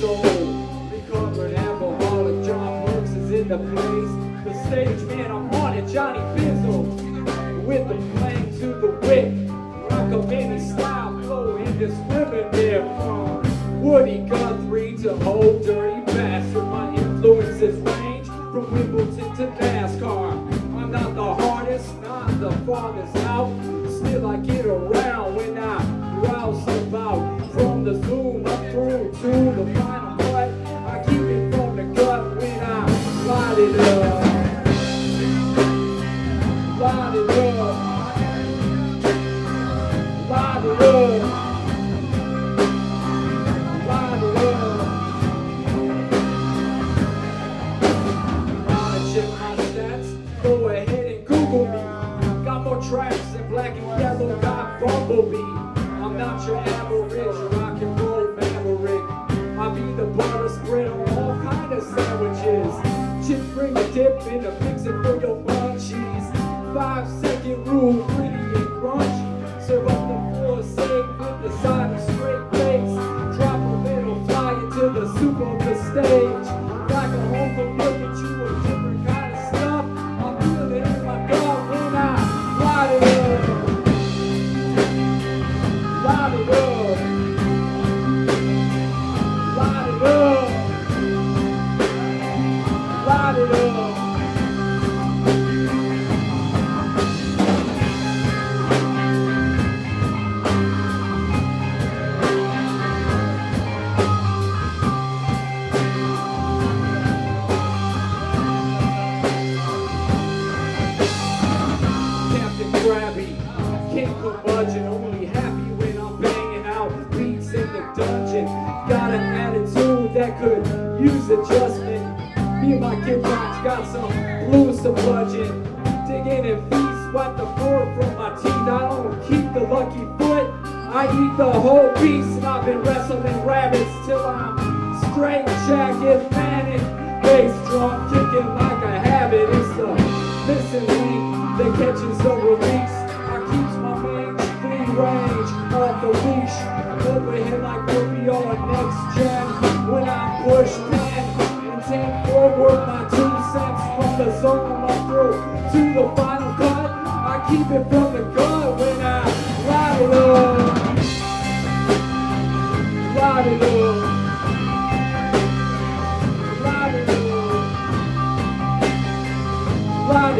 so whole piece and I've been wrestling rabbits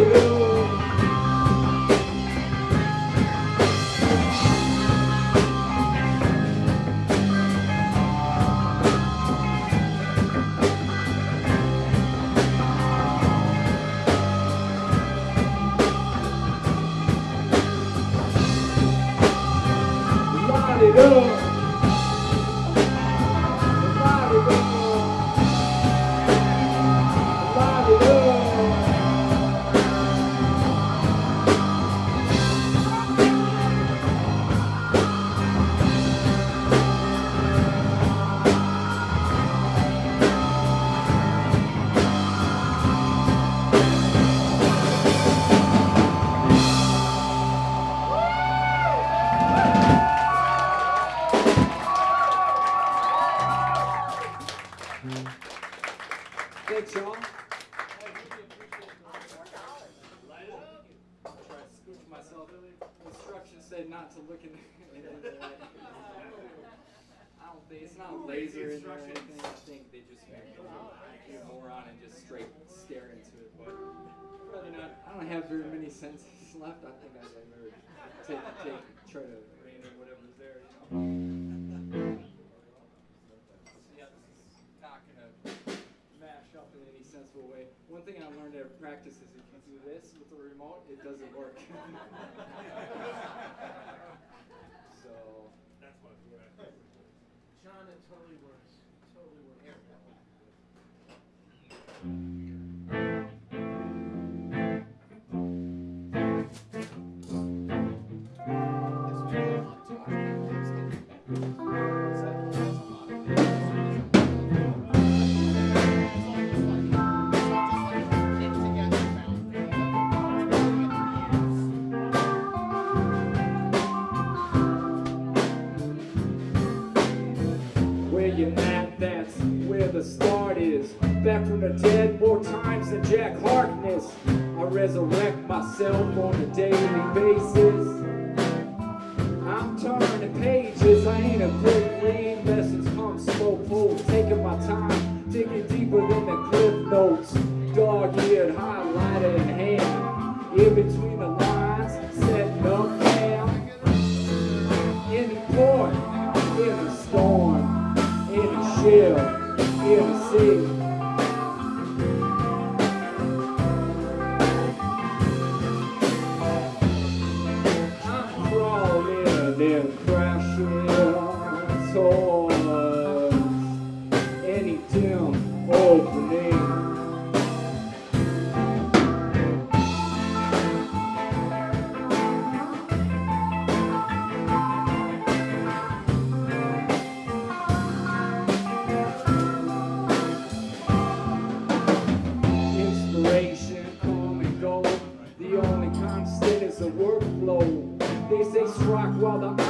Hallelujah. moron and just straight stare into it, but really not. I don't have very many senses left. I think I'd rather take, take, try to rein in whatever's there, you know. yeah, this is not gonna mash up in any sensible way. One thing I learned at practice is if you do this with the remote, it doesn't work. so. That's what. John, it totally works. myself on a daily basis. влада.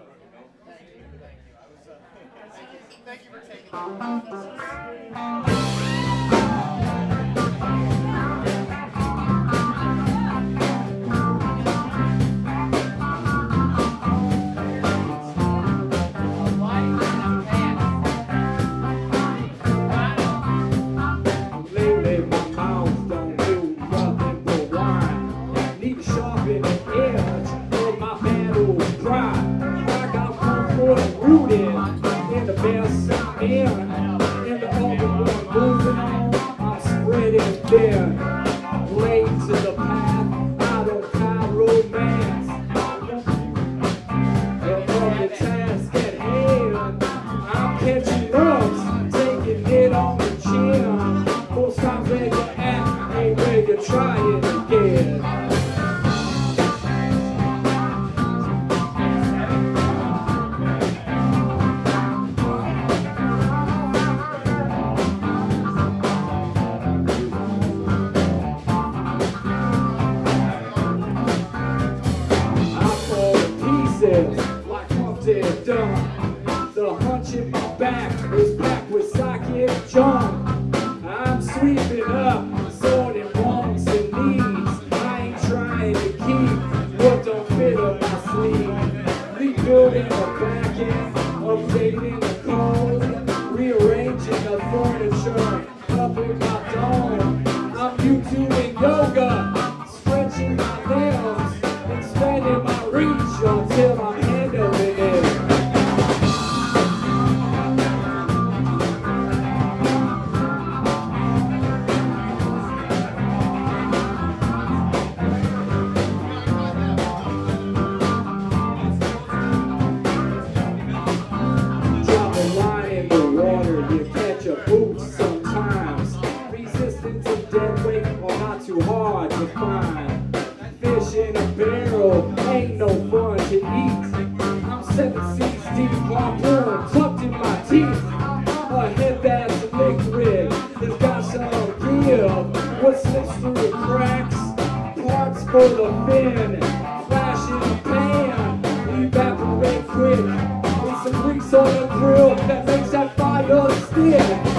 Yeah.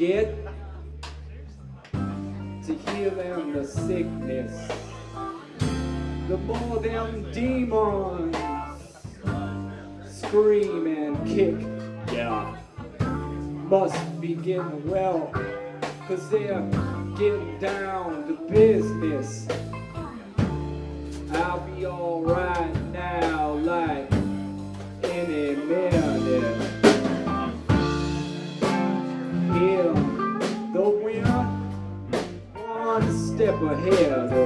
get to heal them the sickness, the more them demons, scream and kick. Yeah. Must be getting well, cause they're getting down to business. for hell.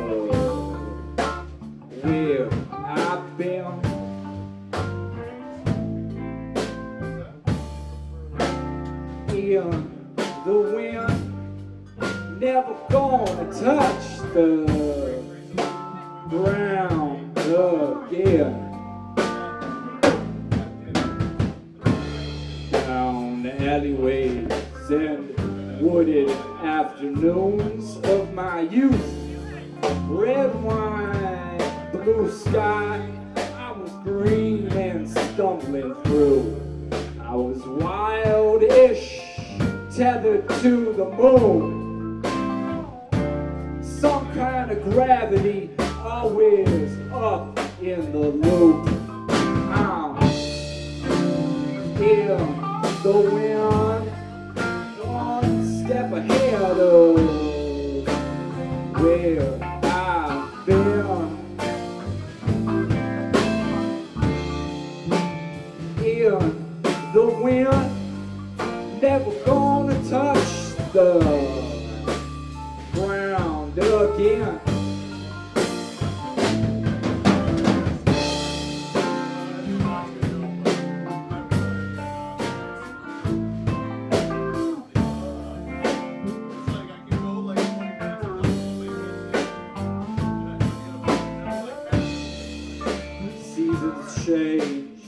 change.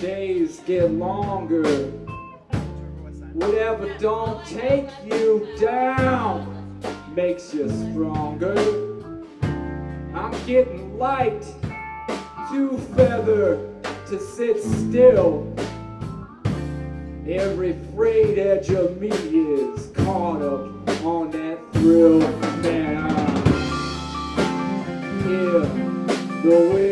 Days get longer. Whatever don't take you down makes you stronger. I'm getting light, too feather to sit still. Every frayed edge of me is caught up on that thrill, man. I'm yeah, the way.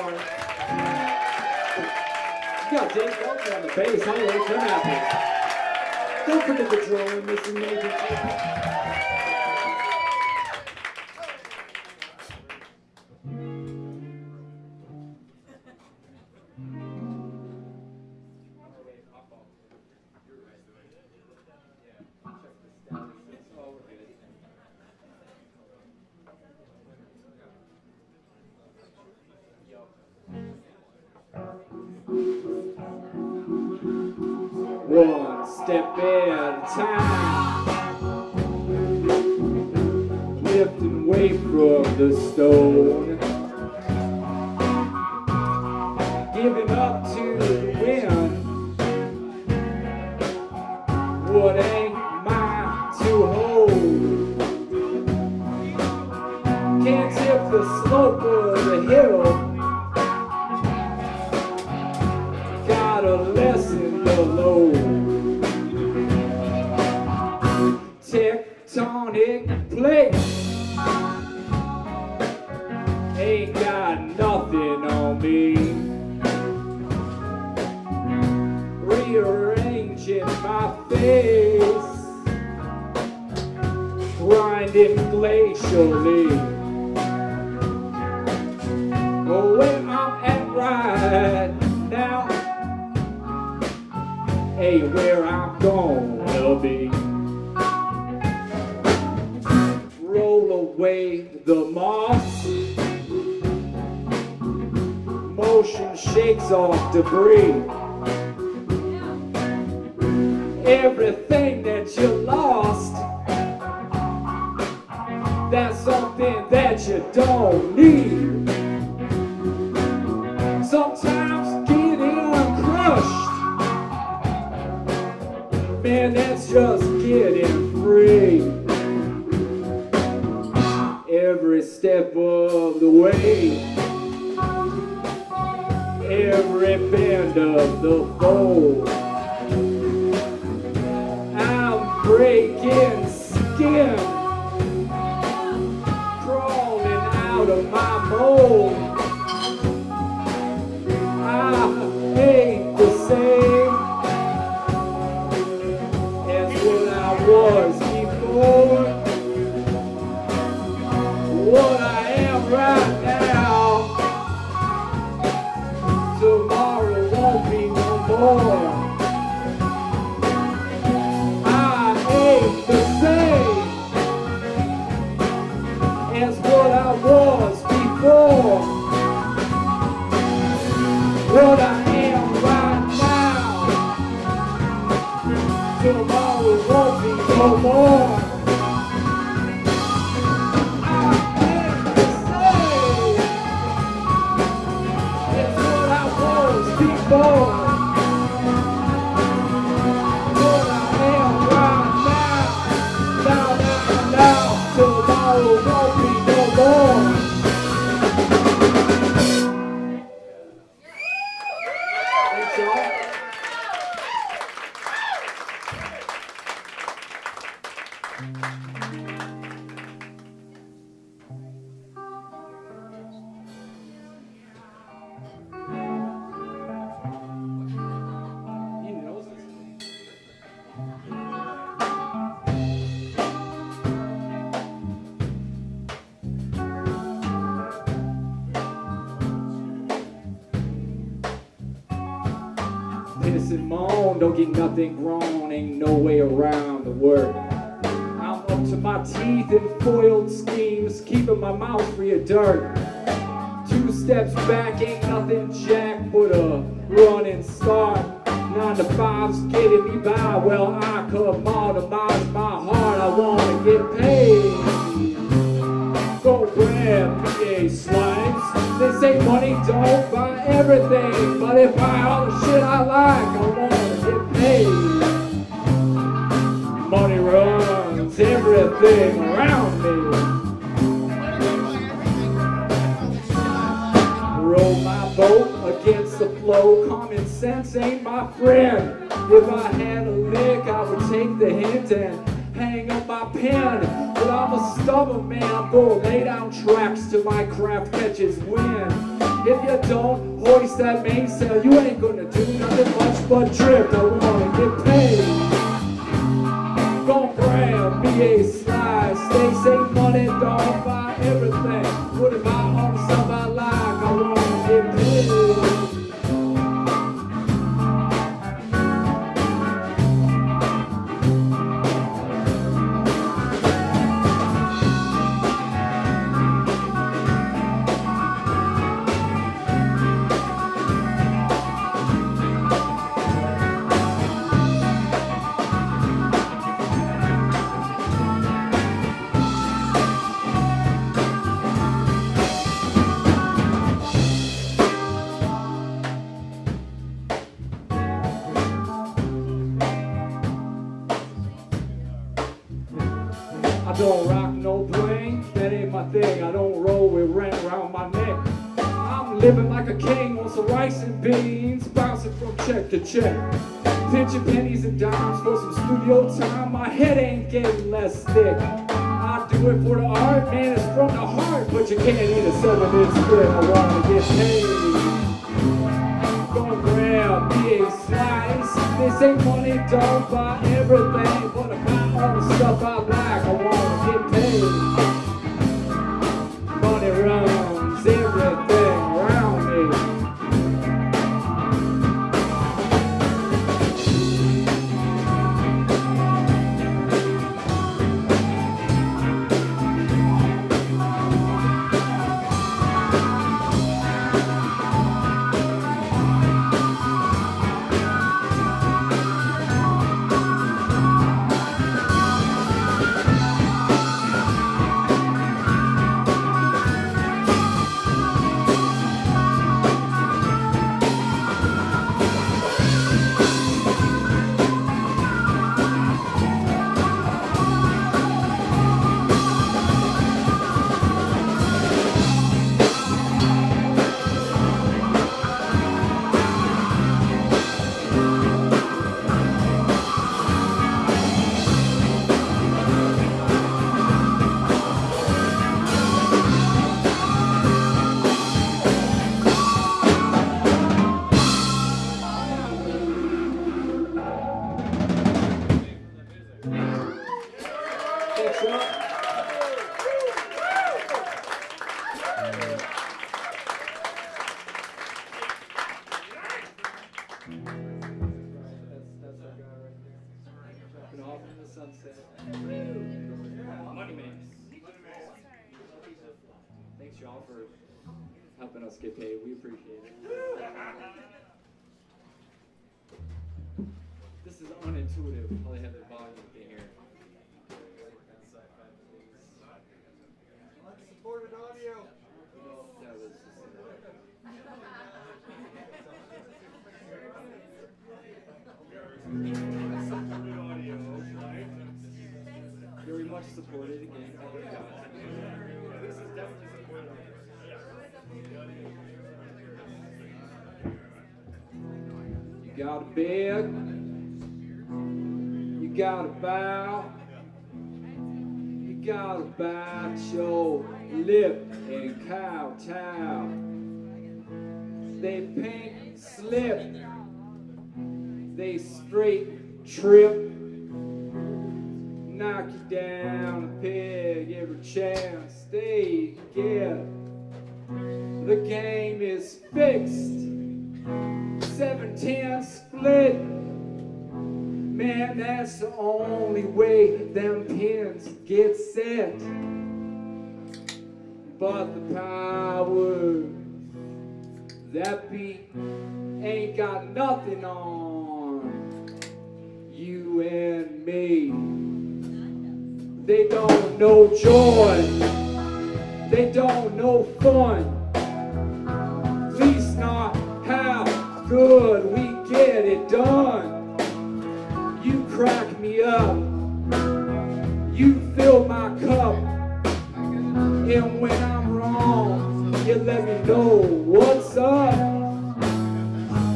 You got Dave Belcher on the bass. How do you? Don't forget the drone, Mr. Major. I'm gonna be. Roll away the moss. Motion shakes off debris. Everything that you lost, that's something that you don't need. Sometimes man, that's just getting free. Every step of the way, every bend of the fold. I'm breaking skin, crawling out of my mold. Be grown, ain't no way around the work. I'm up to my teeth in foiled schemes, keeping my mouth free of dirt. Two steps back, ain't nothing jack but a running start. Nine to five's getting me by, well I commodize my heart, I wanna get paid. Go grab PA slimes. They say money don't buy everything, but if I all the shit I like, I wanna Money runs everything around me. Row my boat against the flow. Common sense ain't my friend. If I had a lick, I would take the hint and hang up my pen. But I'm a stubborn man, I'm gonna lay down tracks till my craft catches wind. If you don't hoist that mainsail, you ain't gonna do nothing much but drift. I wanna get paid. Gon' grab me a slice. They say money don't buy everything. What if I own stuff from check to check. Pinching pennies and dimes for some studio time. My head ain't getting less thick. I do it for the art, man, it's from the heart. But you can't eat a seven inch square. I wanna get paid. Gonna grab me a slice. This ain't money, don't buy everything. But if I own stuff I like, I wanna get paid. Thanks y'all for helping us get paid. We appreciate it. This is unintuitive. How they have their volume in here. Supported audio. That was just- Very much supported again. Gotta beg, you gotta bow, you gotta bite your lip and kowtow. They paint slip, they straight trip, knock you down a peg every chance they get. The game is fixed. 710 split. Man, that's the only way them pins get set. But the power that beat ain't got nothing on you and me. They don't know joy. They don't know fun. Good we get it done. You crack me up. You fill my cup. And when I'm wrong, you let me know what's up.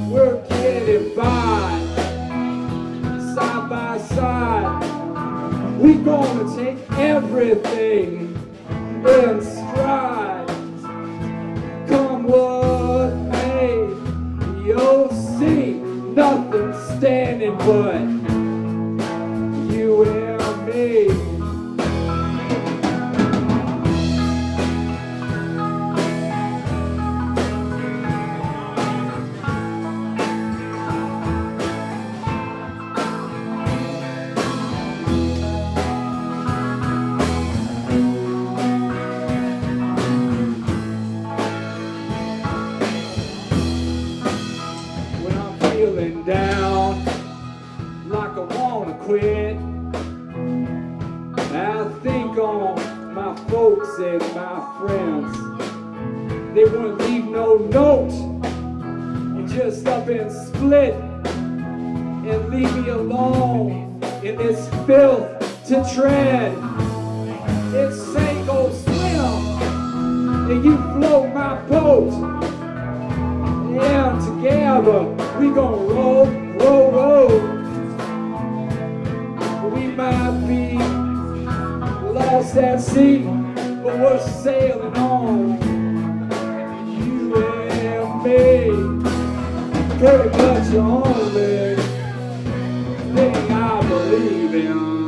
We're getting by, side by side. We gonna take everything in stride. Standing but lost at sea, but we're sailing on. You and me, pretty much the only thing I believe in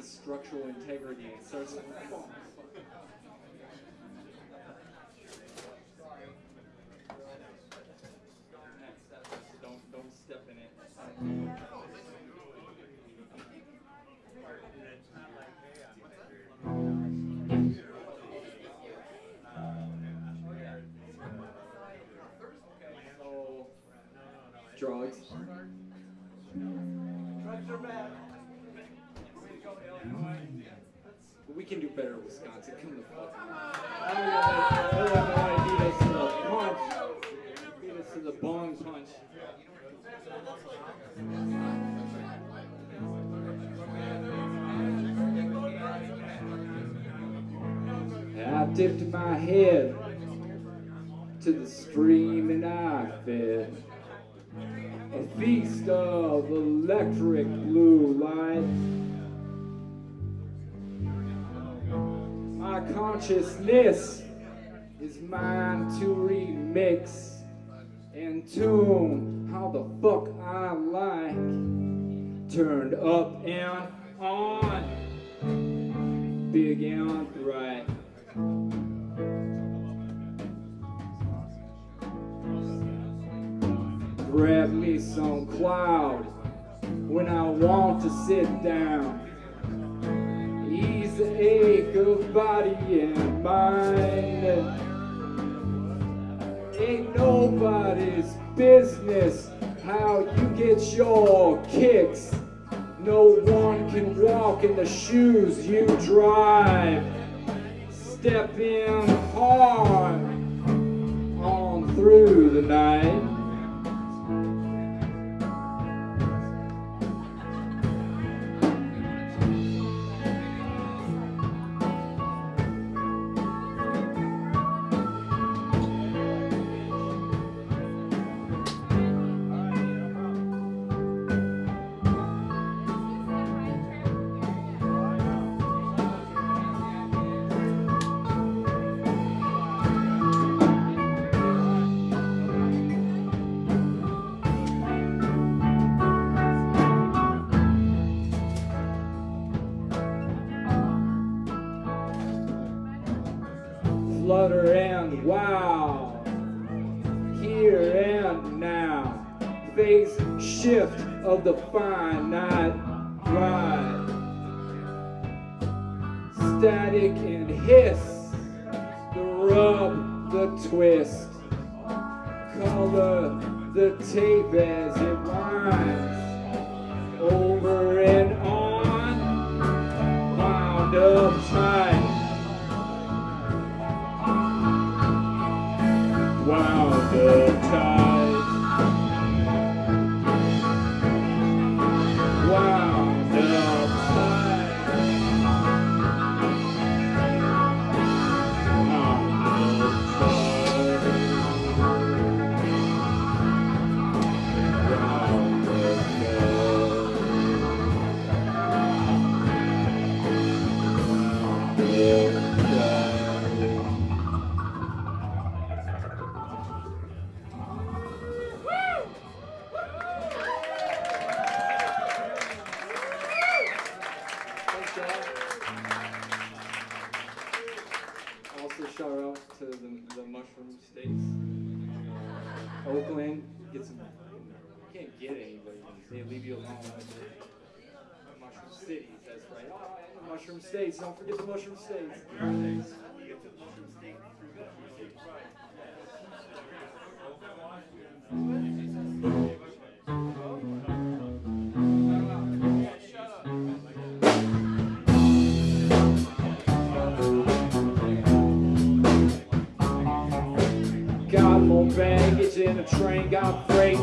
loses structural integrity and starts. Don't don't step in it. So, drugs. We can do better, Wisconsin. Come the fuck. Illinois beat us to the punch. Beat us to the bong punch. I dipped my head to the stream and I fed a feast of electric blue light. Consciousness is mine to remix and tune how the fuck I like. Turned up and on, big and right. Grab me some cloud when I want to sit down. Ache of body and mind. Ain't nobody's business how you get your kicks. No one can walk in the shoes you drive. Step in hard on through the night. Of the finite ride. Static and hiss, the rub, the twist, color the tape They leave you alone. Mushroom Cities, that's right. Mushroom States. Don't forget the Mushroom States. Got more baggage in a train, got freight.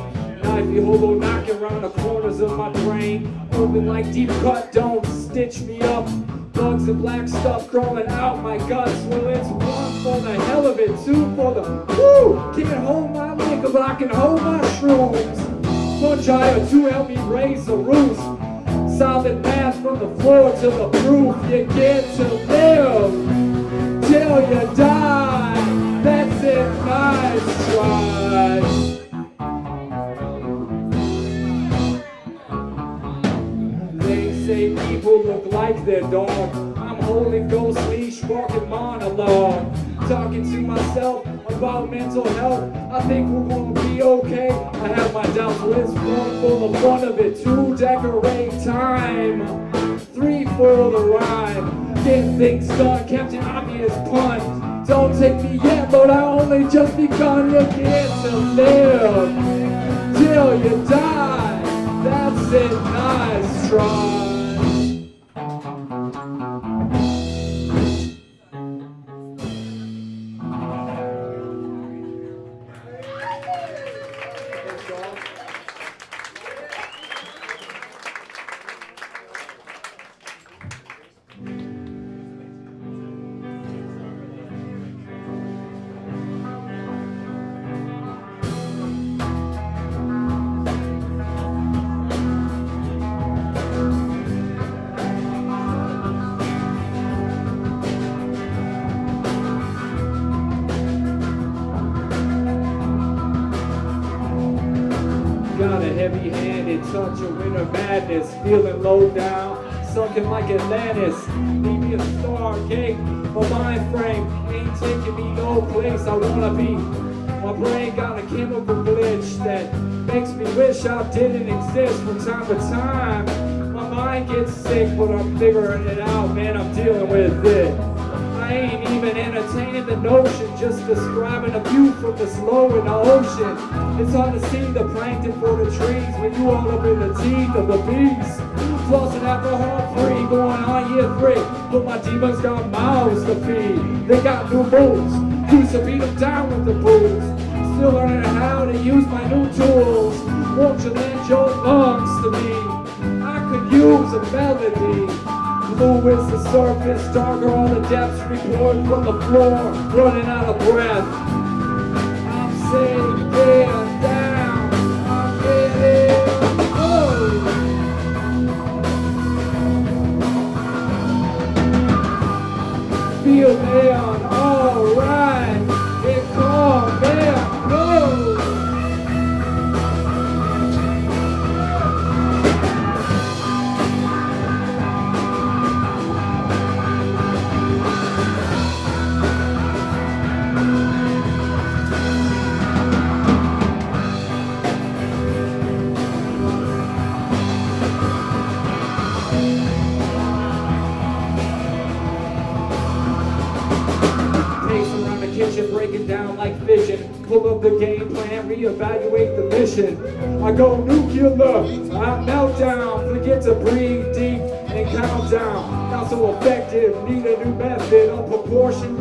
Knifey hobo knocking around the corners of my brain. Open like deep cut, don't stitch me up. Bugs and black stuff crawling out my guts. Well, it's one for the hell of it, two for the woo. Can't hold my liquor, but I can hold my shrooms. Fungi or two help me raise the roof. Solid math from the floor to the roof. You get to live till you die. That's it, nice try. Look like their dog. I'm holding ghost leash, walking monologue. Talking to myself about mental health. I think we're gonna be okay. I have my doubts, but it's one full of fun of it. Two decorate time. Three for the rhyme. Get things done, Captain Obvious pun. Don't take me yet, but I only just begun to get to live till you die. That's it, nice try. Feeling low down, sunken like Atlantis. Need me a stargate, my mind frame ain't taking me no place I wanna be. My brain got a chemical glitch that makes me wish I didn't exist from time to time. My mind gets sick, but I'm figuring it out, man. I'm dealing with it. I ain't even entertaining the notion, just describing a view from the slow in the ocean. It's hard to see the plankton for the trees when you all up in the teeth of the beast. Alcohol free, going on year three, but my demons got mouths to feed. They got new moves, used to beat them down with the booze. Still learning how to use my new tools. Won't you lend your lungs to me? I could use a melody. Blue is the surface, darker all the depths report from the floor, running out of breath.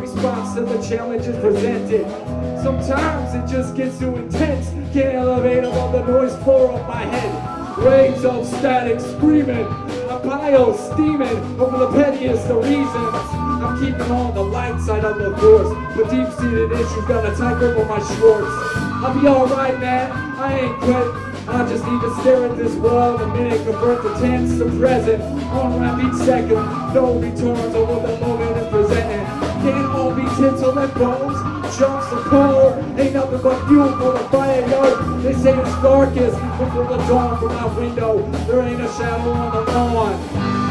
Response to the challenges presented. Sometimes it just gets too intense, can't elevate above the noise floor of my head. Waves of static screaming, I'm bio steaming over the pettiest of reasons. I'm keeping on the light side of the force, but deep-seated issues got a tight grip on my shorts. I'll be alright, man, I ain't quit. I just need to stare at this world a minute, convert the tense to present. On rap each second, no returns over tinsel and bones, jumps and pole. Ain't nothing but fuel for the fire, yo. They say it's darkest before the dawn from my window. There ain't a shadow on the lawn.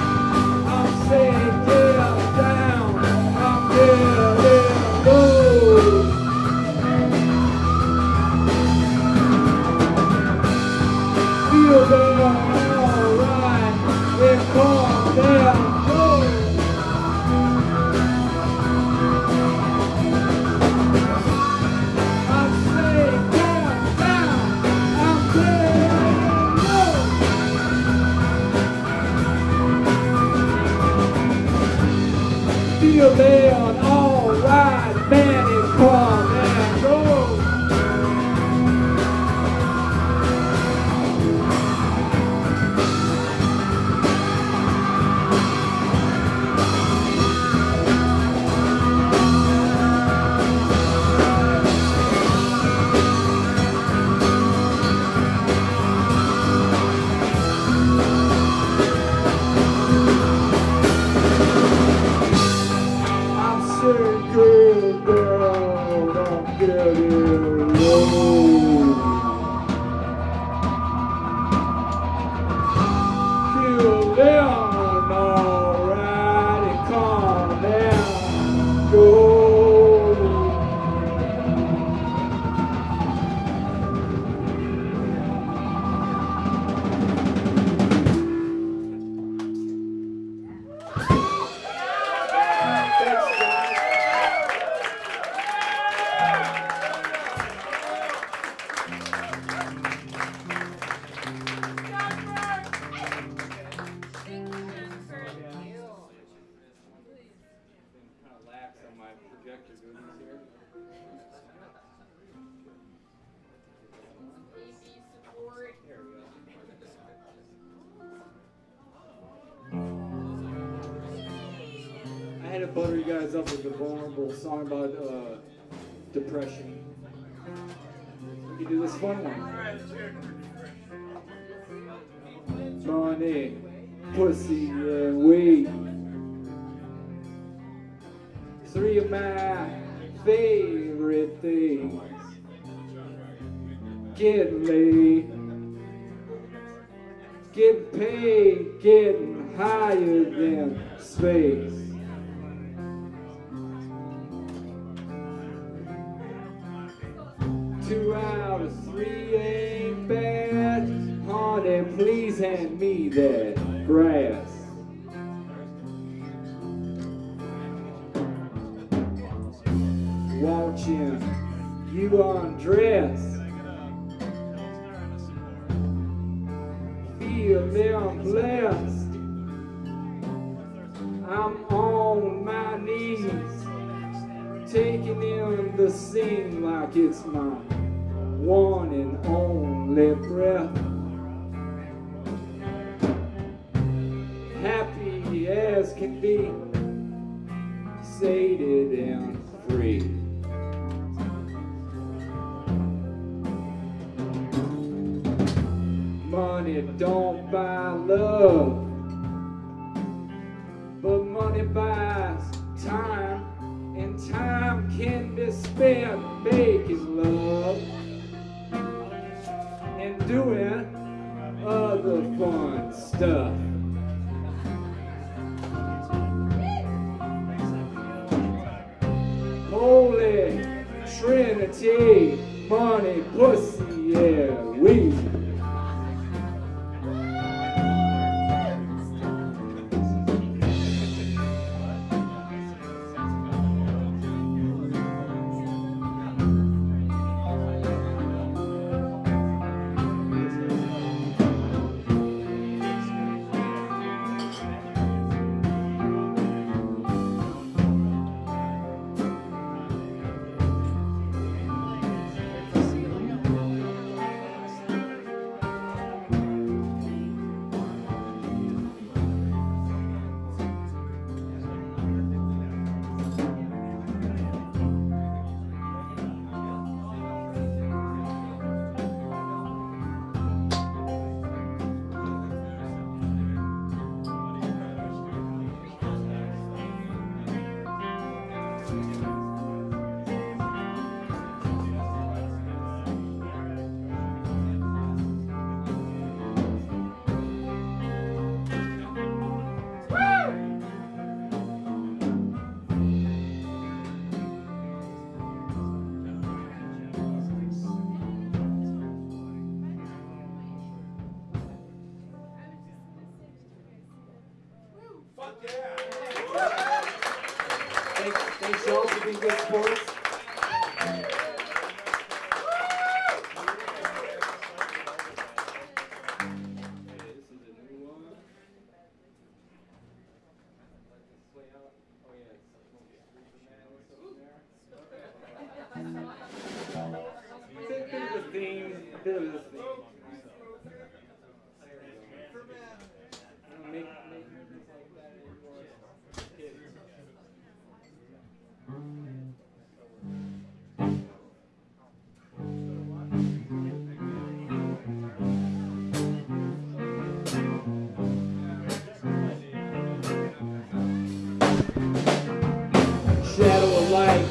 Song about uh, depression. We can do this fun one. Money, pussy, and weed. Three of my favorite things. Getting laid, getting paid, getting higher than space. One and only breath. Happy as can be, sated and free. Money don't buy love, but money buys time, and time can be spent Money, pussy,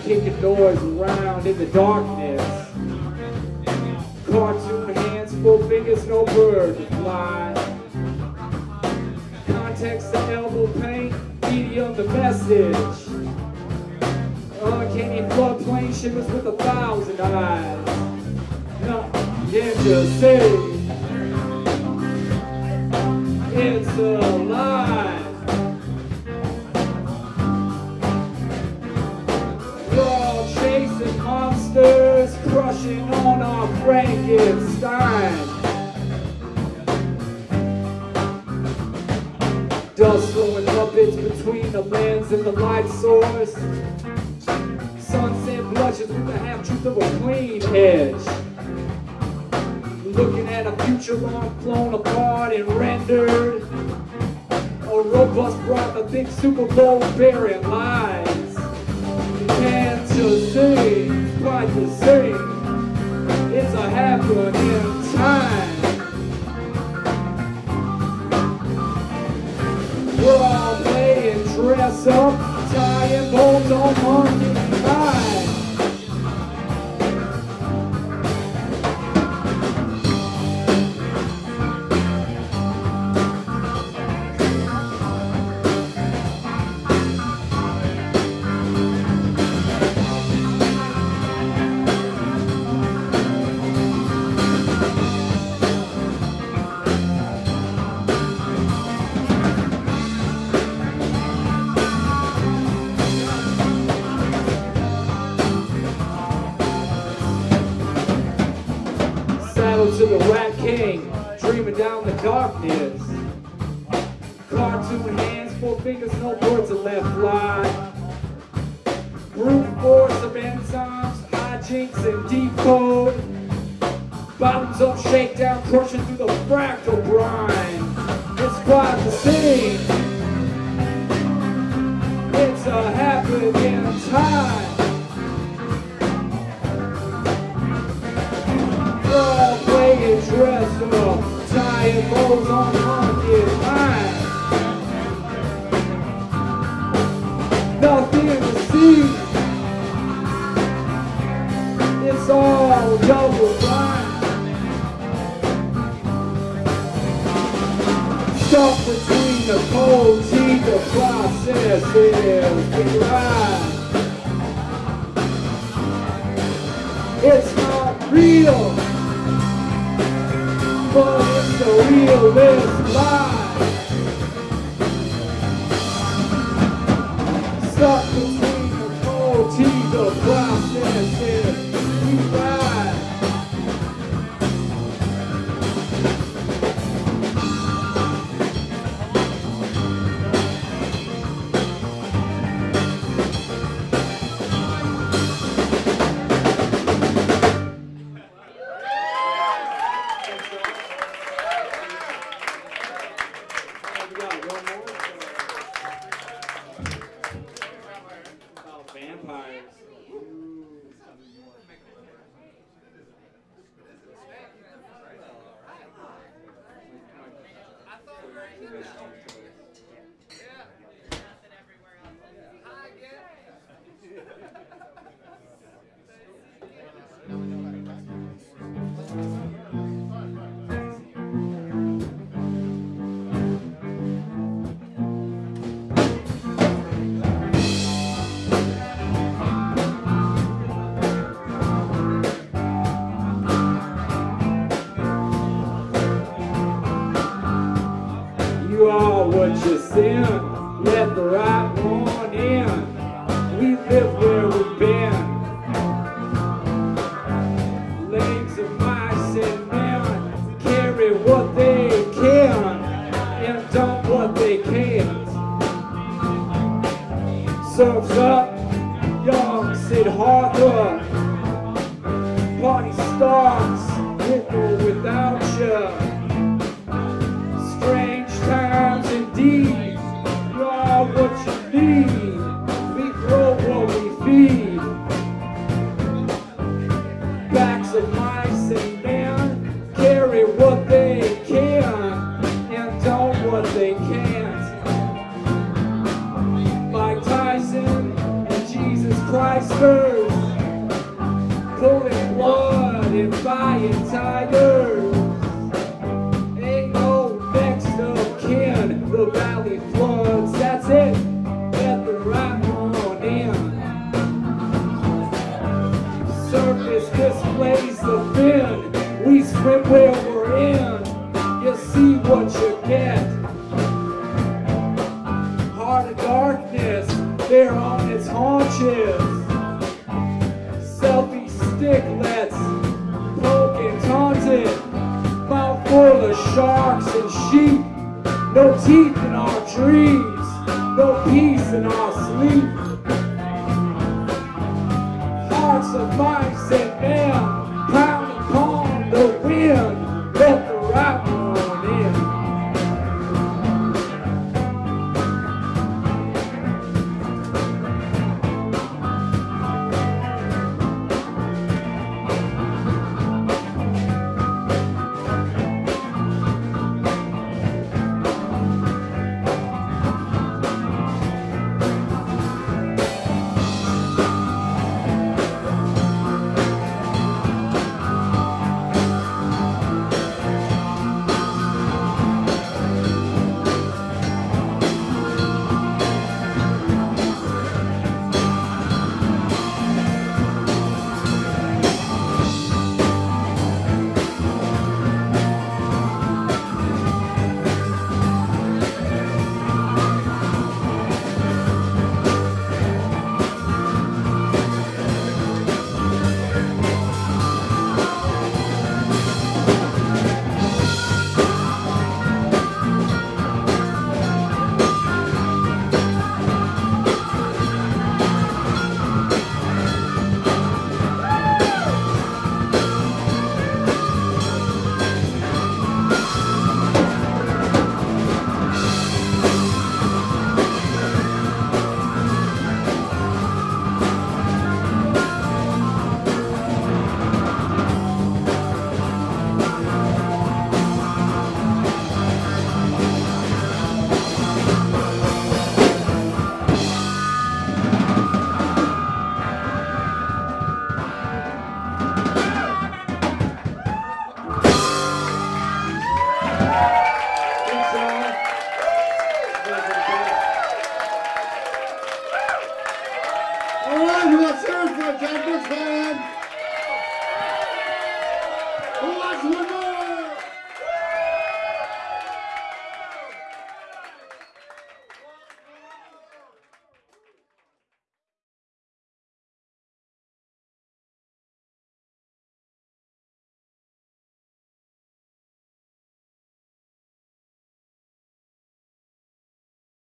kicking doors around in the darkness. Cartoon hands, full fingers, no bird to fly. Context the elbow paint, medium the message. Uncanny floodplain shimmers with a thousand eyes. No, you see? It's alive. On our Frankenstein. Dust throwing puppets between the lens and the light source. Sunset blushes with the half truth of a clean edge. Looking at a future long flown apart and rendered. A robust broth, a big Super Bowl bearing lies. Can't you see? Quite the same. It's a happening time. We're all dress up, tying bones on Monday night. Saddle to the Rat King, dreaming down the darkness. Cartoon hands, four fingers, no birds are left fly. Brute force of enzymes, hijinks and decode. Bottoms up, shakedown, crushing through the fractal brine. It's quite the scene. It's a happening time. Dress bows on. Nothing to see. It's all double blind. Stuck between the cold teeth, the process is right. It's the realest lie. Stuck between the cold teeth, the process pulling blood and buying tigers. Ain't no next of kin, the valley floods. That's it. The right one in. Surface displays the fin. We swim where we're in. You see what you get. Heart of darkness, they're on its haunches. Sharks and sheep. No teeth in our dreams, no peace in our sleep. Hearts of mice and